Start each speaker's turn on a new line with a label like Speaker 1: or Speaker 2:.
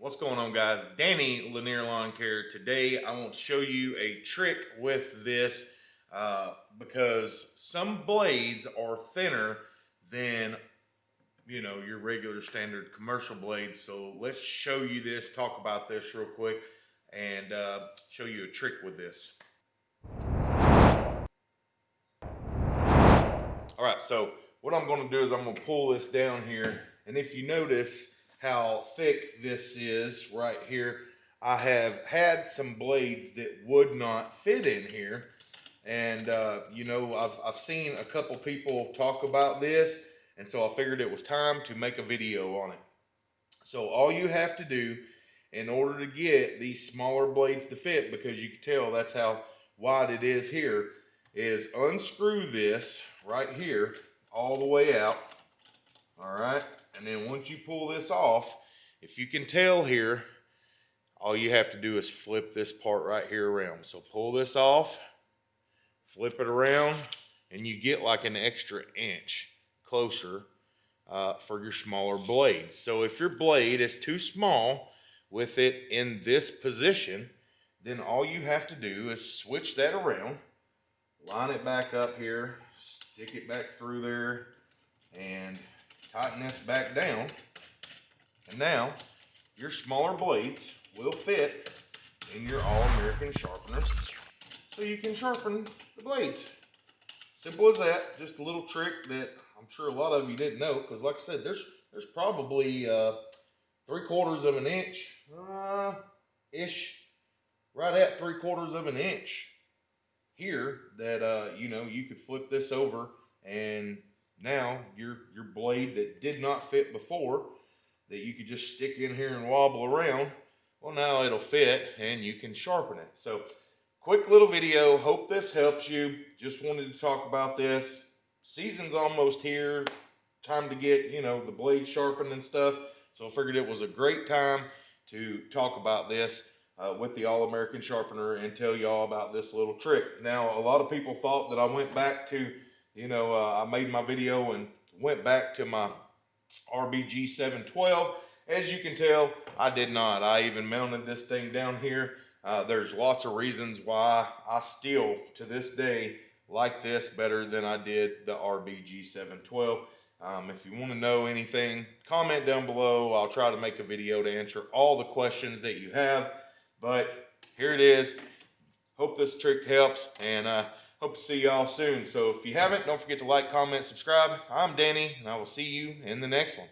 Speaker 1: What's going on guys? Danny Lanier Lawn Care. Today I want to show you a trick with this uh, because some blades are thinner than you know your regular standard commercial blades. So let's show you this, talk about this real quick and uh, show you a trick with this. All right, so what I'm gonna do is I'm gonna pull this down here and if you notice, how thick this is right here. I have had some blades that would not fit in here. And, uh, you know, I've, I've seen a couple people talk about this. And so I figured it was time to make a video on it. So all you have to do in order to get these smaller blades to fit, because you can tell that's how wide it is here, is unscrew this right here all the way out. All right. And then once you pull this off, if you can tell here, all you have to do is flip this part right here around. So pull this off, flip it around, and you get like an extra inch closer uh, for your smaller blades. So if your blade is too small with it in this position, then all you have to do is switch that around, line it back up here, stick it back through there, and tighten this back down. And now your smaller blades will fit in your All-American sharpener so you can sharpen the blades. Simple as that. Just a little trick that I'm sure a lot of you didn't know because like I said, there's there's probably uh, three quarters of an inch uh, ish, right at three quarters of an inch here that uh, you know you could flip this over and now your your blade that did not fit before that you could just stick in here and wobble around well now it'll fit and you can sharpen it. So quick little video. Hope this helps you. Just wanted to talk about this. Season's almost here. Time to get you know the blade sharpened and stuff. So I figured it was a great time to talk about this uh, with the All-American Sharpener and tell y'all about this little trick. Now, a lot of people thought that I went back to you know, uh, I made my video and went back to my RBG 712. As you can tell, I did not. I even mounted this thing down here. Uh, there's lots of reasons why I still, to this day, like this better than I did the RBG 712. Um, if you want to know anything, comment down below. I'll try to make a video to answer all the questions that you have. But here it is. Hope this trick helps. And uh, Hope to see y'all soon. So if you haven't, don't forget to like, comment, subscribe. I'm Danny, and I will see you in the next one.